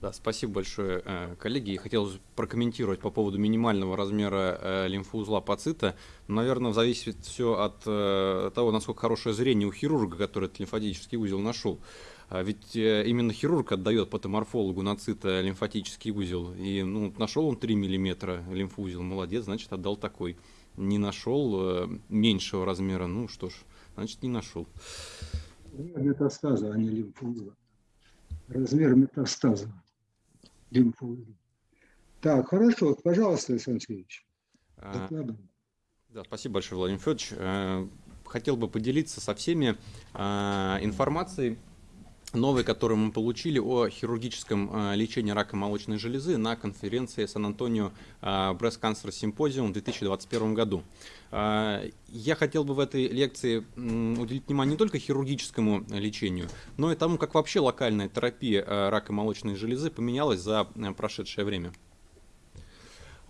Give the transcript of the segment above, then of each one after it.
Да, спасибо большое, э, коллеги. Я хотел прокомментировать по поводу минимального размера э, лимфоузла пацита. Наверное, зависит все от э, того, насколько хорошее зрение у хирурга, который этот лимфатический узел нашел. А ведь именно хирург отдает патоморфологу на цита лимфатический узел. И ну, нашел он 3 мм лимфоузел, молодец, значит отдал такой. Не нашел меньшего размера, ну что ж, значит не нашел. Метастаза, а не лимфоузла. Размер метастаза Так, хорошо. Пожалуйста, Александр Сергеевич. А, да, спасибо большое, Владимир Федорович. Э, хотел бы поделиться со всеми а, информацией новой, которую мы получили о хирургическом а, лечении рака молочной железы на конференции Сан-Антонио Breast Cancer Symposium в 2021 году. Я хотел бы в этой лекции уделить внимание не только хирургическому лечению, но и тому, как вообще локальная терапия рака молочной железы поменялась за прошедшее время.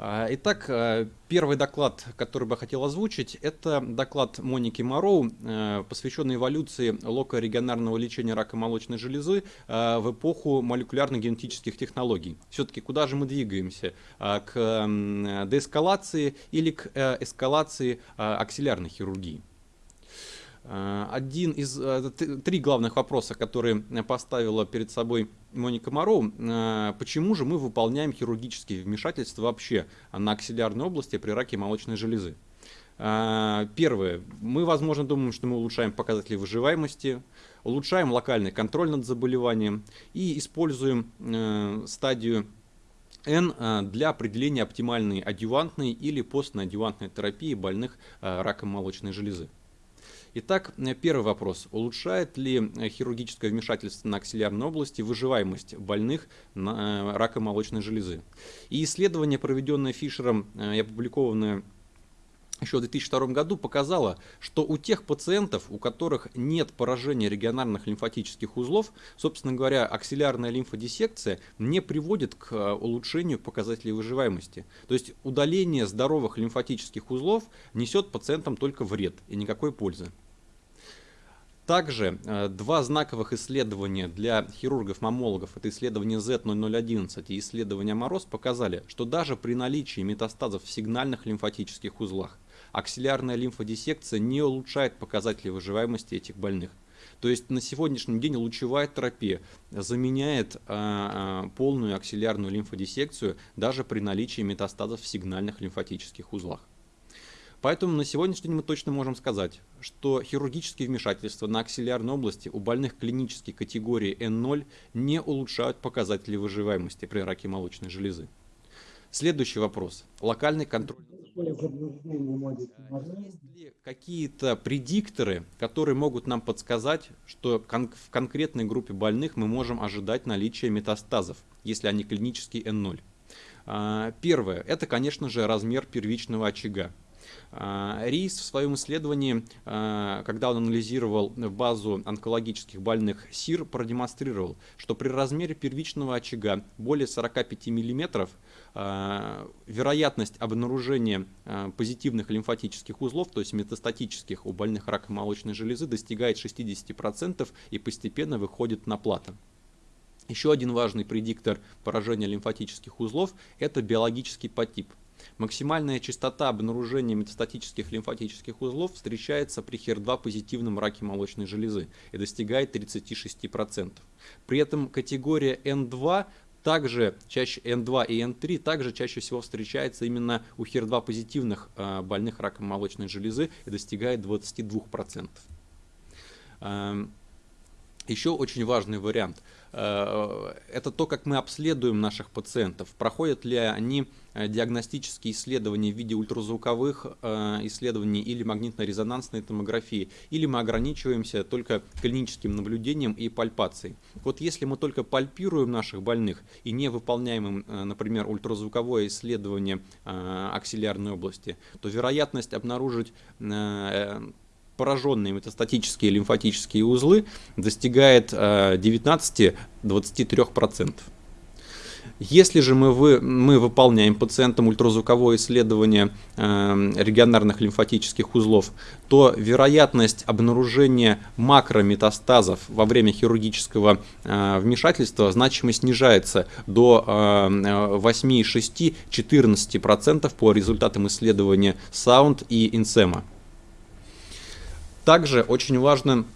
А, итак, э, первый доклад, который бы я хотел озвучить, это доклад Моники Мороу, э, посвященный эволюции локорегионарного лечения рака молочной железы э, в эпоху молекулярно-генетических технологий. Все-таки куда же мы двигаемся? К деэскалации или к эскалации аксиллярной хирургии? Один из три главных вопроса, которые поставила перед собой Моника Моро, э, почему же мы выполняем хирургические вмешательства вообще на аксиллярной области при раке молочной железы? Первое. Мы, возможно, думаем, что мы улучшаем показатели выживаемости, улучшаем локальный контроль над заболеванием и используем стадию N для определения оптимальной адювантной или постнадювантной терапии больных раком молочной железы. Итак, э, первый вопрос. Улучшает ли э, хирургическое вмешательство на аксиллярной области выживаемость больных на э, раком молочной железы? И исследование, проведенное Фишером и опубликованное еще в 2002 году показало, что у тех пациентов, у которых нет поражения регионарных лимфатических узлов, собственно говоря, аксиллярная лимфодиссекция не приводит к улучшению показателей выживаемости. То есть удаление здоровых лимфатических узлов несет пациентам только вред и никакой пользы. Также э, два знаковых исследования для хирургов-маммологов, это исследование Z0011 и исследование Мороз, показали, что даже при наличии метастазов в сигнальных лимфатических узлах аксиллярная лимфодиссекция не улучшает показатели выживаемости этих больных. То есть на сегодняшний день лучевая терапия заменяет а, а, полную аксиллярную лимфодиссекцию даже при наличии метастазов в сигнальных лимфатических узлах. Поэтому на сегодняшний день мы точно можем сказать, что хирургические вмешательства на аксиллярной области у больных клинической категории N0 не улучшают показатели выживаемости при раке молочной железы. Следующий вопрос. Локальный контроль. Есть ли какие-то предикторы, которые могут нам подсказать, что кон в конкретной группе больных мы можем ожидать наличия метастазов, если они клинические N0? А, первое. Это, конечно же, размер первичного очага. А, Рис в своем исследовании, а, когда он анализировал базу онкологических больных СИР, продемонстрировал, что при размере первичного очага более 45 мм вероятность обнаружения а, позитивных лимфатических узлов, то есть метастатических у больных раком молочной железы, достигает 60% и постепенно выходит на плато. Еще один важный предиктор поражения лимфатических узлов – это биологический подтип. Максимальная частота обнаружения метастатических лимфатических узлов встречается при HER2 позитивном раке молочной железы и достигает 36%. При этом категория N2 также чаще N2 и N3 также чаще всего встречается именно у HER2 позитивных э, больных раком молочной железы и достигает 22%. Эм, еще очень важный вариант – это то, как мы обследуем наших пациентов. Проходят ли они э, диагностические исследования в виде ультразвуковых э, исследований или магнитно-резонансной томографии, или мы ограничиваемся только клиническим наблюдением и пальпацией. Вот если мы только пальпируем наших больных и не выполняем им, например, ультразвуковое исследование аксиллярной области, то вероятность обнаружить пораженные метастатические лимфатические узлы достигает 19-23%. Э, Если же мы, вы, мы выполняем пациентам ультразвуковое исследование э, регионарных лимфатических узлов, то вероятность обнаружения макрометастазов во время хирургического э, вмешательства значимо снижается до э, 8,6-14% по результатам исследования Sound и Инсема. Также очень важно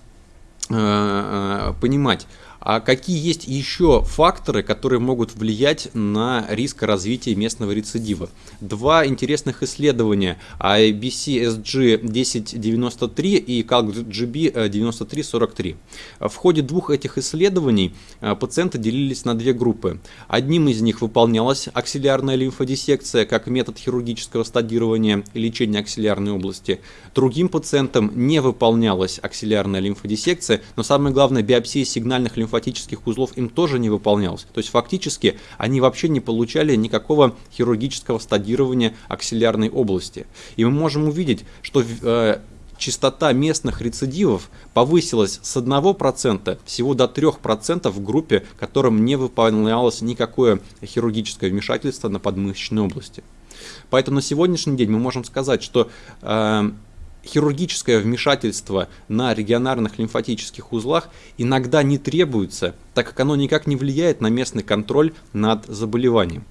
э, э понимать, а какие есть еще факторы, которые могут влиять на риск развития местного рецидива? Два интересных исследования IBC-SG 1093 и CalGB 9343. В ходе двух этих исследований а, пациенты делились на две группы. Одним из них выполнялась аксиллярная лимфодиссекция как метод хирургического стадирования и лечения аксиллярной области. Другим пациентам не выполнялась аксиллярная лимфодиссекция, но самое главное биопсия сигнальных лимфодиссекций лимфатических узлов им тоже не выполнялось. То есть фактически они вообще не получали никакого хирургического стадирования аксиллярной области. И мы можем увидеть, что э, частота местных рецидивов повысилась с 1% всего до 3% в группе, которым не выполнялось никакое хирургическое вмешательство на подмышечной области. Поэтому на сегодняшний день мы можем сказать, что э, хирургическое вмешательство на регионарных лимфатических узлах иногда не требуется, так как оно никак не влияет на местный контроль над заболеванием.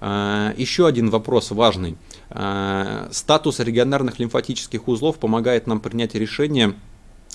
А, еще один вопрос важный. А, статус регионарных лимфатических узлов помогает нам принять решение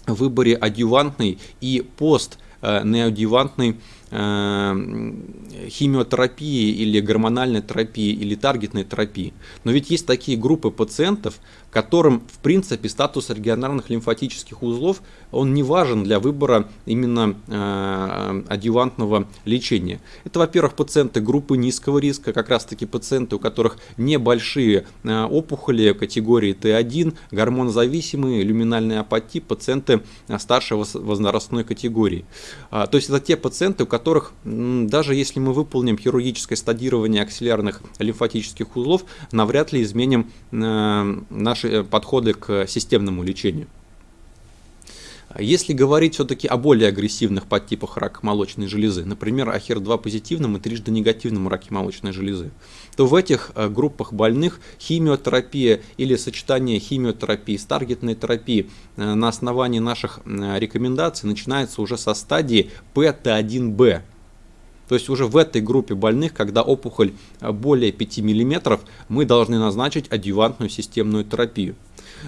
в выборе адъювантной и пост э, неодъювантной э, химиотерапии или гормональной терапии или таргетной терапии. Но ведь есть такие группы пациентов, которым в принципе статус регионарных лимфатических узлов он не важен для выбора именно э, адъювантного лечения. Это, во-первых, пациенты группы низкого риска, как раз таки пациенты, у которых небольшие э, опухоли категории Т1, гормонозависимые, люминальные апатии, пациенты э, старшей возрастной категории. А, то есть это те пациенты, у которых даже если мы выполним хирургическое стадирование аксиллярных лимфатических узлов, навряд ли изменим э, наши э, подходы к системному лечению. Если говорить все-таки о более агрессивных подтипах рака молочной железы, например, о HER2 позитивном и трижды негативном раке молочной железы, то в этих э, группах больных химиотерапия или сочетание химиотерапии с таргетной терапией э, на основании наших э, рекомендаций начинается уже со стадии ПТ1Б. То есть уже в этой группе больных, когда опухоль более 5 мм, мы должны назначить адъювантную системную терапию.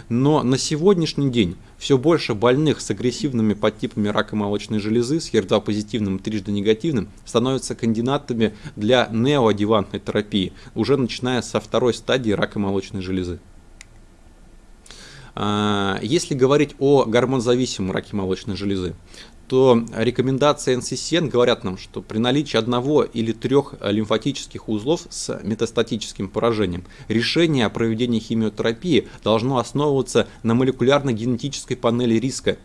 Но на сегодняшний день все больше больных с агрессивными подтипами рака молочной железы, с HER2 позитивным и трижды негативным, становятся кандидатами для неоадъювантной терапии, уже начиная со второй стадии рака молочной железы. А, если говорить о гормонзависимом раке молочной железы, то рекомендации NCCN говорят нам, что при наличии одного или трех лимфатических узлов с метастатическим поражением решение о проведении химиотерапии должно основываться на молекулярно-генетической панели риска.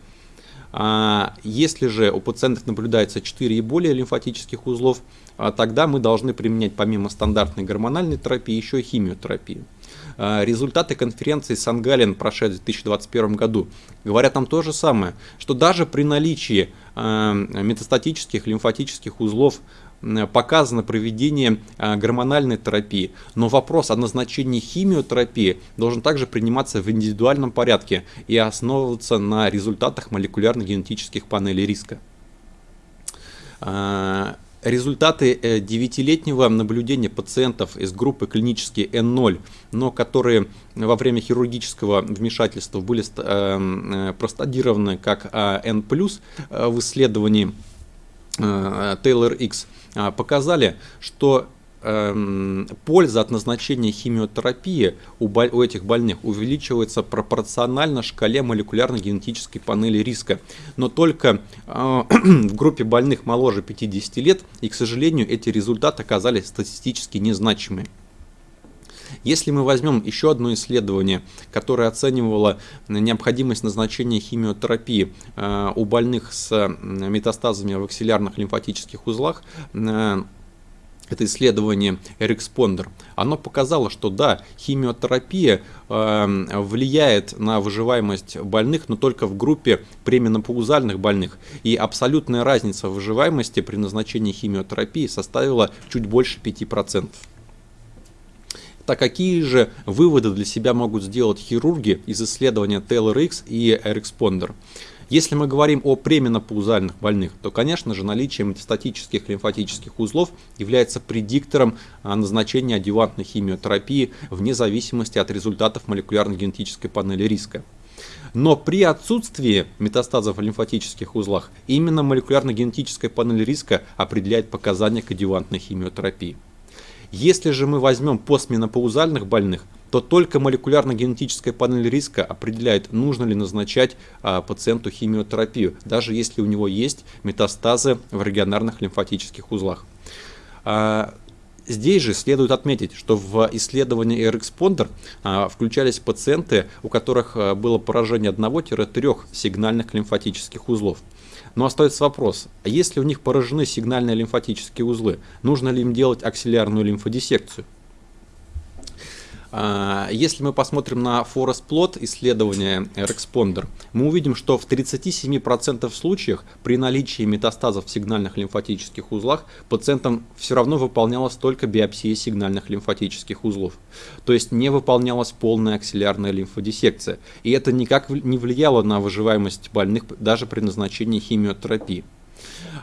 А если же у пациентов наблюдается 4 и более лимфатических узлов, а тогда мы должны применять помимо стандартной гормональной терапии еще и химиотерапию. А, результаты конференции Сангалин, прошедшей в 2021 году, говорят нам то же самое, что даже при наличии а, метастатических лимфатических узлов показано проведение а, гормональной терапии, но вопрос о назначении химиотерапии должен также приниматься в индивидуальном порядке и основываться на результатах молекулярно-генетических панелей риска. Результаты 9-летнего э, наблюдения пациентов из группы клинические N0, но которые во время хирургического вмешательства были э, э, простадированы как N+, в исследовании Taylor X, показали, что Эм, польза от назначения химиотерапии у, у этих больных увеличивается пропорционально шкале молекулярно-генетической панели риска. Но только э, в группе больных моложе 50 лет, и, к сожалению, эти результаты оказались статистически незначимыми. Если мы возьмем еще одно исследование, которое оценивало необходимость назначения химиотерапии э, у больных с метастазами в аксиллярных лимфатических узлах, э, это исследование Эрикспондер, оно показало, что да, химиотерапия э, влияет на выживаемость больных, но только в группе пременопаузальных больных. И абсолютная разница в выживаемости при назначении химиотерапии составила чуть больше 5%. Так какие же выводы для себя могут сделать хирурги из исследования TLRX и Эрикспондер? Если мы говорим о пременопаузальных больных, то, конечно же, наличие метастатических лимфатических узлов является предиктором а, назначения адювантной химиотерапии вне зависимости от результатов молекулярно-генетической панели риска. Но при отсутствии метастазов в лимфатических узлах именно молекулярно-генетическая панель риска определяет показания к адювантной химиотерапии. Если же мы возьмем постменопаузальных больных, то только молекулярно-генетическая панель риска определяет, нужно ли назначать а, пациенту химиотерапию, даже если у него есть метастазы в регионарных лимфатических узлах. А, Здесь же следует отметить, что в исследовании AirExponder а, включались пациенты, у которых было поражение 1-3 сигнальных лимфатических узлов. Но остается вопрос, а если у них поражены сигнальные лимфатические узлы, нужно ли им делать аксиллярную лимфодиссекцию? А, если мы посмотрим на Forest Plot исследования Responder, мы увидим, что в 37% случаях при наличии метастазов в сигнальных лимфатических узлах пациентам все равно выполнялась только биопсия сигнальных лимфатических узлов. То есть не выполнялась полная аксиллярная лимфодиссекция. И это никак не влияло на выживаемость больных даже при назначении химиотерапии.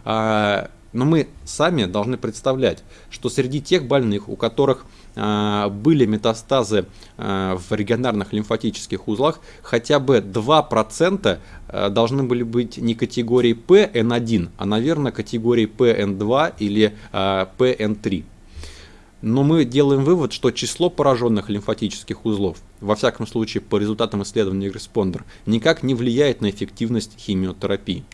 А, но мы сами должны представлять, что среди тех больных, у которых были метастазы а, в регионарных лимфатических узлах, хотя бы 2% а, должны были быть не категории PN1, а, наверное, категории PN2 или PN3. Но мы делаем вывод, что число пораженных лимфатических узлов, во всяком случае по результатам исследования Responder, никак не влияет на эффективность химиотерапии.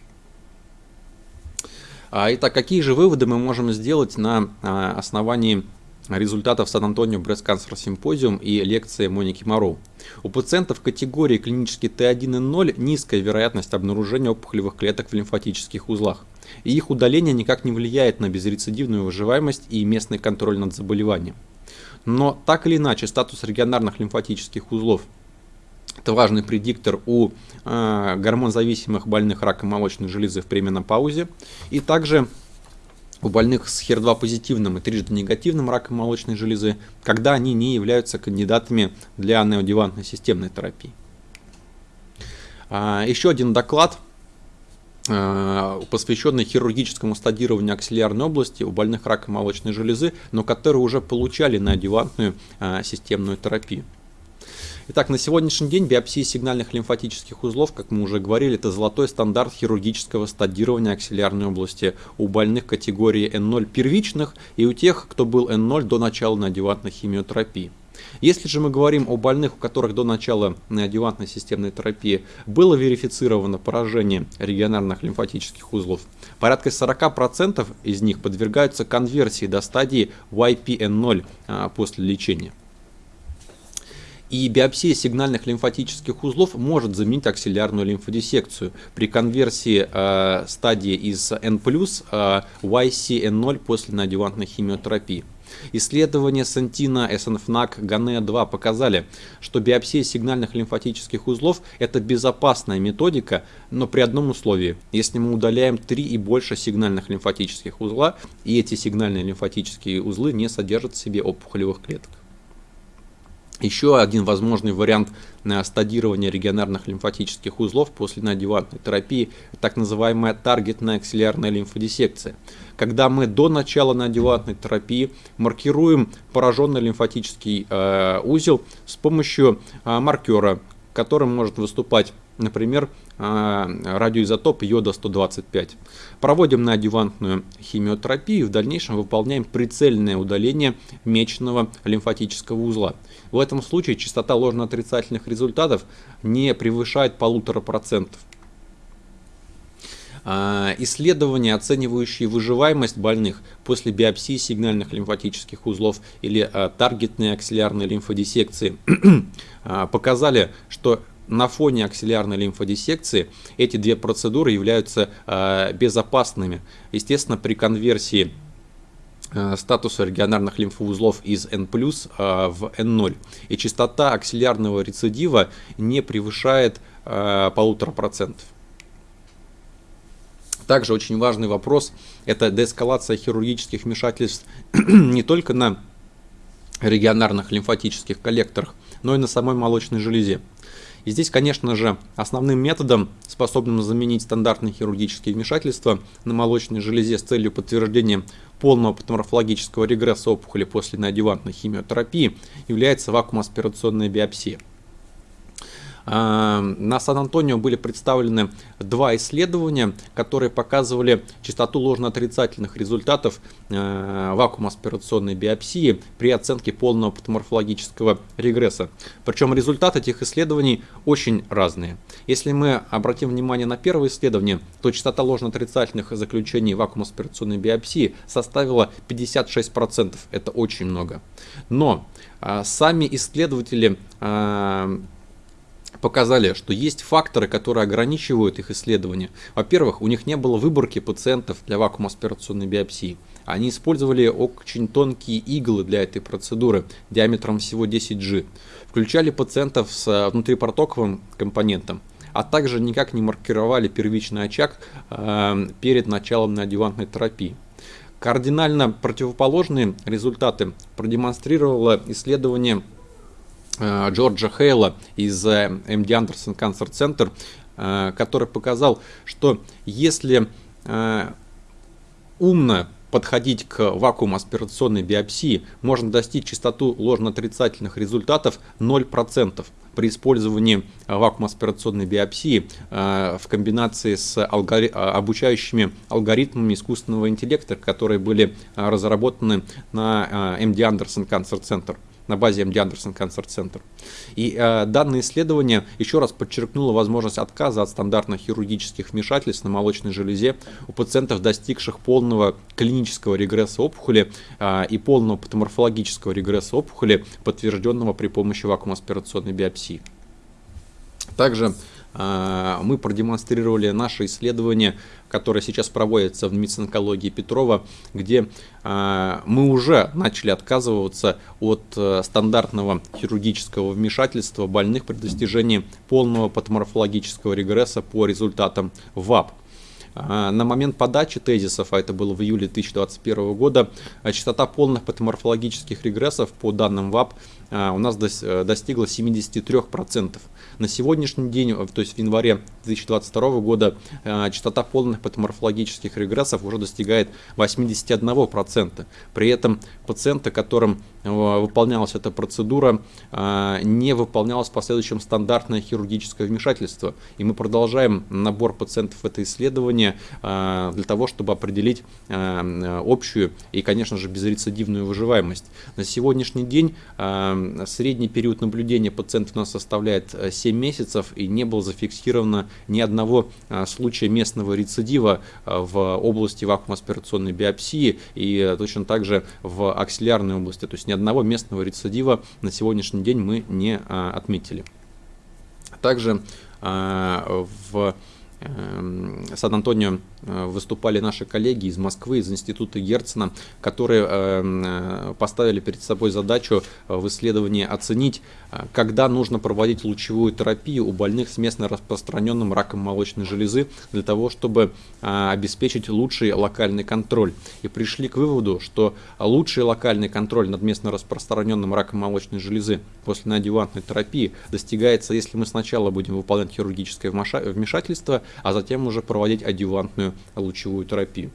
Итак, какие же выводы мы можем сделать на основании результатов Сан-Антонио Cancer Symposium и лекции Моники Мороу. У пациентов категории клинический Т1 и 0 низкая вероятность обнаружения опухолевых клеток в лимфатических узлах. И их удаление никак не влияет на безрецидивную выживаемость и местный контроль над заболеванием. Но так или иначе статус регионарных лимфатических узлов это важный предиктор у э, гормонзависимых больных раком молочной железы в пременопаузе. И также у больных с HER2 позитивным и трижды негативным раком молочной железы, когда они не являются кандидатами для неодевантной системной терапии. А, еще один доклад, а, посвященный хирургическому стадированию аксиллярной области у больных раком молочной железы, но которые уже получали неодевантную а, системную терапию. Итак, на сегодняшний день биопсия сигнальных лимфатических узлов, как мы уже говорили, это золотой стандарт хирургического стадирования аксиллярной области у больных категории N0 первичных и у тех, кто был N0 до начала неодевантной химиотерапии. Если же мы говорим о больных, у которых до начала неодевантной системной терапии было верифицировано поражение регионарных лимфатических узлов, порядка 40% из них подвергаются конверсии до стадии YPN0 а, после лечения. И биопсия сигнальных лимфатических узлов может заменить аксиллярную лимфодиссекцию при конверсии э, стадии из N+, э, YCN0 после неодевантной химиотерапии. Исследования Сантина, СНФНАК, ГАНЕ-2 показали, что биопсия сигнальных лимфатических узлов – это безопасная методика, но при одном условии. Если мы удаляем 3 и больше сигнальных лимфатических узла, и эти сигнальные лимфатические узлы не содержат в себе опухолевых клеток. Еще один возможный вариант э, стадирования регионарных лимфатических узлов после неодевантной терапии – так называемая таргетная аксиллярная лимфодиссекция. Когда мы до начала неодевантной терапии маркируем пораженный лимфатический э, узел с помощью э, маркера, которым может выступать например, а, радиоизотоп йода-125. Проводим на адювантную химиотерапию и в дальнейшем выполняем прицельное удаление мечного лимфатического узла. В этом случае частота ложно-отрицательных результатов не превышает полутора процентов. А, исследования, оценивающие выживаемость больных после биопсии сигнальных лимфатических узлов или а, таргетной аксиллярной лимфодиссекции, показали, что на фоне аксиллярной лимфодиссекции эти две процедуры являются э, безопасными. Естественно, при конверсии статуса регионарных лимфоузлов из N+, в N0. И частота аксиллярного рецидива не превышает полутора процентов. Также очень важный вопрос – это деэскалация хирургических вмешательств не только на регионарных лимфатических коллекторах, но и на самой молочной железе. И здесь, конечно же, основным методом, способным заменить стандартные хирургические вмешательства на молочной железе с целью подтверждения полного патоморфологического регресса опухоли после неодевантной химиотерапии, является вакуум-аспирационная биопсия. На Сан-Антонио были представлены два исследования, которые показывали частоту ложно-отрицательных результатов э, вакуум-аспирационной биопсии при оценке полного патоморфологического регресса. Причем результаты этих исследований очень разные. Если мы обратим внимание на первое исследование, то частота ложно-отрицательных заключений вакуум-аспирационной биопсии составила 56%. Это очень много. Но а, сами исследователи а, показали, что есть факторы, которые ограничивают их исследования. Во-первых, у них не было выборки пациентов для вакуум-аспирационной биопсии. Они использовали очень тонкие иглы для этой процедуры диаметром всего 10G. Включали пациентов с внутрипортоковым компонентом, а также никак не маркировали первичный очаг э, перед началом неодевантной терапии. Кардинально противоположные результаты продемонстрировало исследование Э, Джорджа Хейла из MD Anderson Cancer Center, э, который показал, что если э, умно подходить к вакуум-аспирационной биопсии, можно достичь частоту ложно-отрицательных результатов 0% при использовании вакуум-аспирационной биопсии в комбинации с обучающими алгоритмами искусственного интеллекта, которые были разработаны на MD Anderson Cancer Center на базе MD Anderson Cancer Center. И э, данное исследование еще раз подчеркнуло возможность отказа от стандартных хирургических вмешательств на молочной железе у пациентов, достигших полного клинического регресса опухоли э, и полного патоморфологического регресса опухоли, подтвержденного при помощи вакуум-аспирационной биопсии. Также мы продемонстрировали наше исследование которая сейчас проводится в медицинкологии Петрова, где э, мы уже начали отказываться от э, стандартного хирургического вмешательства больных при достижении полного патоморфологического регресса по результатам ВАП. А, на момент подачи тезисов, а это было в июле 2021 года, частота полных патоморфологических регрессов по данным ВАП у нас достигла 73%. На сегодняшний день, э, то есть в январе 2022 года, э, частота полных патоморфологических регрессов уже достигает 81%. При этом пациенты, которым э, выполнялась эта процедура, не выполнялось в последующем стандартное хирургическое вмешательство. И мы продолжаем набор пациентов в это исследование для того, чтобы определить общую и, конечно же, безрецидивную выживаемость. На сегодняшний день средний период наблюдения пациентов у нас составляет 7 7 месяцев и не было зафиксировано ни одного а, случая местного рецидива а, в области вакуум-аспирационной биопсии и точно так же в аксиллярной области. То есть ни одного местного рецидива на сегодняшний день мы не отметили. Также в Эм, Сан-Антонио э, выступали наши коллеги из Москвы, из института Герцена, которые эм, э, поставили перед собой задачу э, в исследовании оценить, когда нужно проводить лучевую терапию у больных с местно распространенным раком молочной железы для того, чтобы обеспечить лучший локальный контроль. И пришли к выводу, что лучший локальный контроль над местно распространенным раком молочной железы после неодевантной терапии достигается, если мы сначала будем выполнять хирургическое вмешательство, а затем уже проводить адювантную лучевую терапию.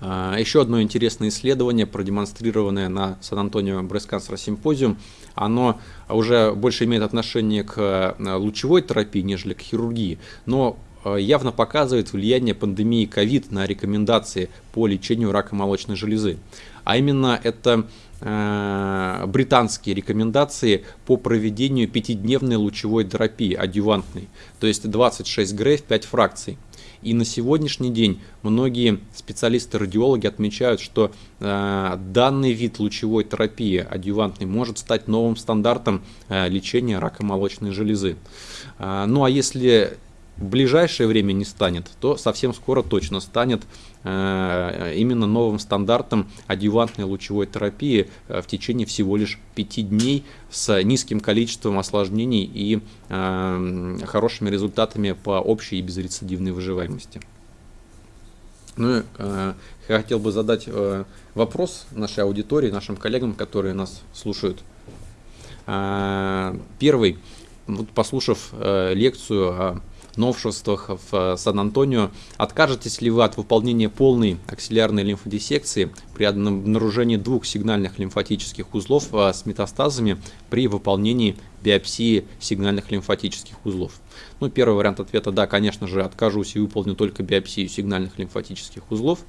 А, еще одно интересное исследование, продемонстрированное на Сан-Антонио Breast Cancer Symposium, оно уже больше имеет отношение к э, лучевой терапии, нежели к хирургии, но э, явно показывает влияние пандемии COVID на рекомендации по лечению рака молочной железы. А именно это британские рекомендации по проведению пятидневной лучевой терапии адювантной, то есть 26 грей в 5 фракций. И на сегодняшний день многие специалисты-радиологи отмечают, что э, данный вид лучевой терапии адювантной может стать новым стандартом э, лечения рака молочной железы. Э, ну а если в ближайшее время не станет, то совсем скоро точно станет э, именно новым стандартом адъювантной лучевой терапии в течение всего лишь 5 дней с низким количеством осложнений и хорошими результатами по общей и безрецидивной выживаемости. Ну э, я хотел бы задать э, вопрос нашей аудитории, нашим коллегам, которые нас слушают. Э, первый, вот послушав э, лекцию о новшествах в э, Сан-Антонио, откажетесь ли вы от выполнения полной аксиллярной лимфодиссекции при обнаружении двух сигнальных лимфатических узлов э, с метастазами при выполнении биопсии сигнальных лимфатических узлов? Ну, первый вариант ответа – да, конечно же, откажусь и выполню только биопсию сигнальных лимфатических узлов.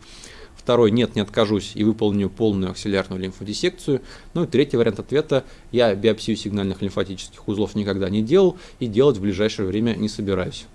Второй – нет, не откажусь и выполню полную аксиллярную лимфодиссекцию. Ну и третий вариант ответа – я биопсию сигнальных лимфатических узлов никогда не делал и делать в ближайшее время не собираюсь.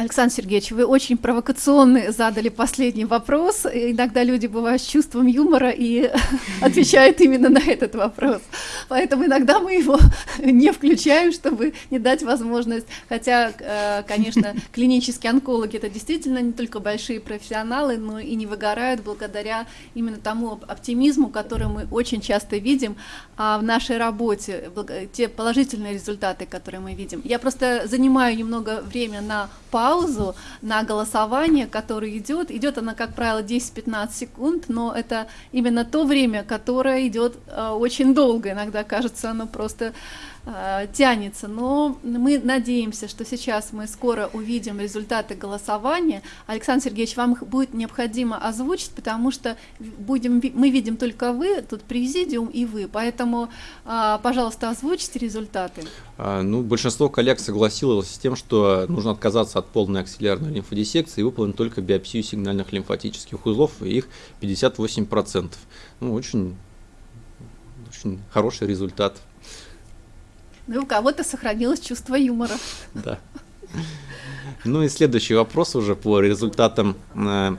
Александр Сергеевич, вы очень провокационно задали последний вопрос. Иногда люди бывают с чувством юмора и отвечают именно на этот вопрос. Поэтому иногда мы его не включаем, чтобы не дать возможность. Хотя, э, конечно, клинические онкологи это действительно не только большие профессионалы, но и не выгорают благодаря именно тому оптимизму, который мы очень часто видим а в нашей работе, те положительные результаты, которые мы видим. Я просто занимаю немного времени на паузу, паузу на голосование, которое идет. Идет она, как правило, 10-15 секунд, но это именно то время, которое идет э, очень долго. Иногда кажется, оно просто тянется, но мы надеемся, что сейчас мы скоро увидим результаты голосования. Александр Сергеевич, вам их будет необходимо озвучить, потому что будем, мы видим только вы, тут президиум и вы, поэтому, э, пожалуйста, озвучьте результаты. А, ну, большинство коллег согласилось с тем, что нужно отказаться от полной аксиллярной лимфодиссекции и выполнить только биопсию сигнальных лимфатических узлов, и их 58%. Ну, очень, очень хороший результат. Ну, у кого-то сохранилось чувство юмора. Да. Ну и следующий вопрос уже по результатам э,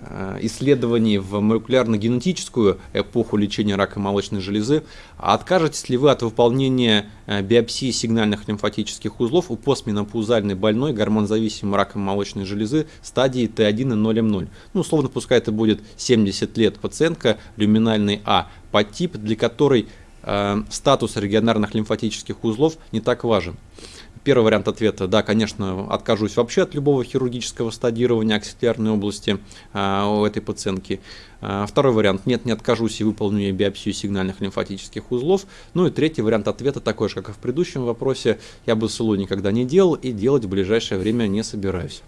э, исследований в молекулярно-генетическую эпоху лечения рака молочной железы. Откажетесь ли вы от выполнения э, биопсии сигнальных лимфатических узлов у постменопаузальной больной гормонзависимой раком молочной железы стадии Т1 и 0М0? Ну, условно, пускай это будет 70 лет пациентка люминальный А, подтип, для которой статус регионарных лимфатических узлов не так важен. Первый вариант ответа, да, конечно, откажусь вообще от любого хирургического стадирования аксиллярной области а, у этой пациентки. А, второй вариант, нет, не откажусь и выполню ей биопсию сигнальных лимфатических узлов. Ну и третий вариант ответа такой же, как и в предыдущем вопросе, я бы СЛУ никогда не делал и делать в ближайшее время не собираюсь.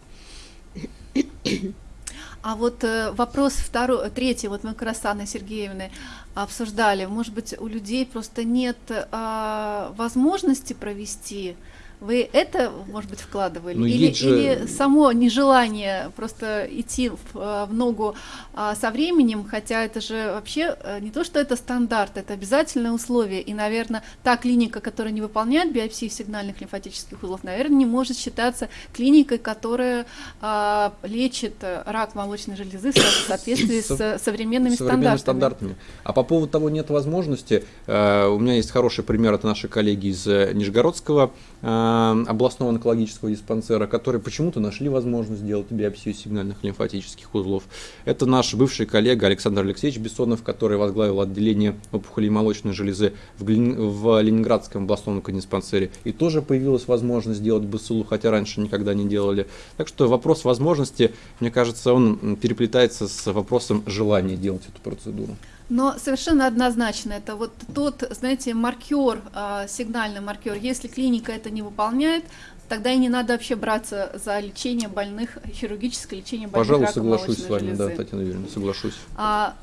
А вот э, вопрос второй, третий, вот мы как раз с Анной Сергеевной обсуждали, может быть, у людей просто нет э, возможности провести вы это, может быть, вкладывали? Ну, или, же... или само нежелание просто идти в, э, в ногу а, со временем, хотя это же вообще э, не то, что это стандарт, это обязательное условие. И, наверное, та клиника, которая не выполняет биопсии сигнальных лимфатических узлов, наверное, не может считаться клиникой, которая а, лечит э, рак молочной железы в соответствии с современными, современными стандартами. стандартами. А по поводу того нет возможности, у меня есть хороший пример от нашей коллеги из Нижегородского Э, областного онкологического диспансера, которые почему-то нашли возможность сделать биопсию сигнальных лимфатических узлов. Это наш бывший коллега Александр Алексеевич Бессонов, который возглавил отделение опухолей молочной железы в, в Ленинградском областном онкодиспансере. И тоже появилась возможность сделать БСЛУ, хотя раньше никогда не делали. Так что вопрос возможности, мне кажется, он переплетается с вопросом желания делать эту процедуру. Но совершенно однозначно, это вот тот, знаете, маркер, а, сигнальный маркер. Если клиника это не выполняет, тогда и не надо вообще браться за лечение больных, хирургическое лечение больных Пожалуй, соглашусь с вами, железы. да, Татьяна Юрьевна, соглашусь. А,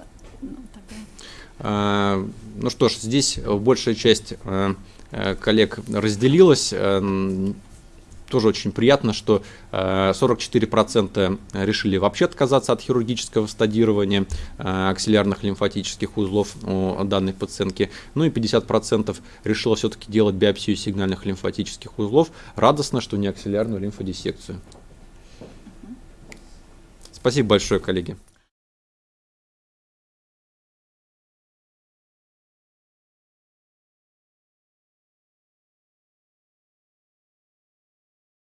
ну, тогда... а, ну что ж, здесь большая часть э, э, коллег разделилась тоже очень приятно, что 44% э, решили вообще отказаться от хирургического стадирования э, аксиллярных лимфатических узлов у данной пациентки. Ну и 50% решило все-таки делать биопсию сигнальных лимфатических узлов. Радостно, что не аксиллярную лимфодиссекцию. Спасибо большое, коллеги.